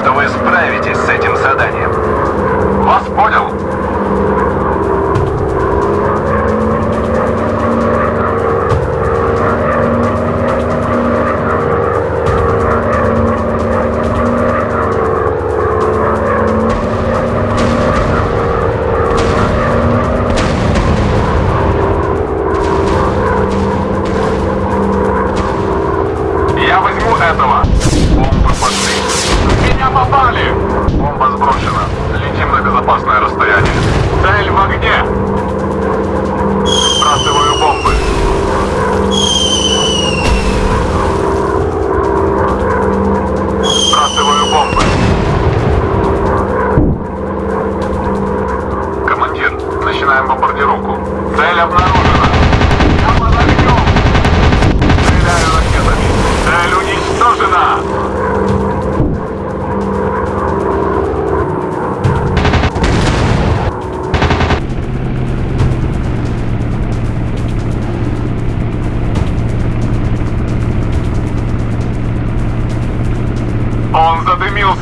что вы справитесь с этим заданием. Вас понял? Он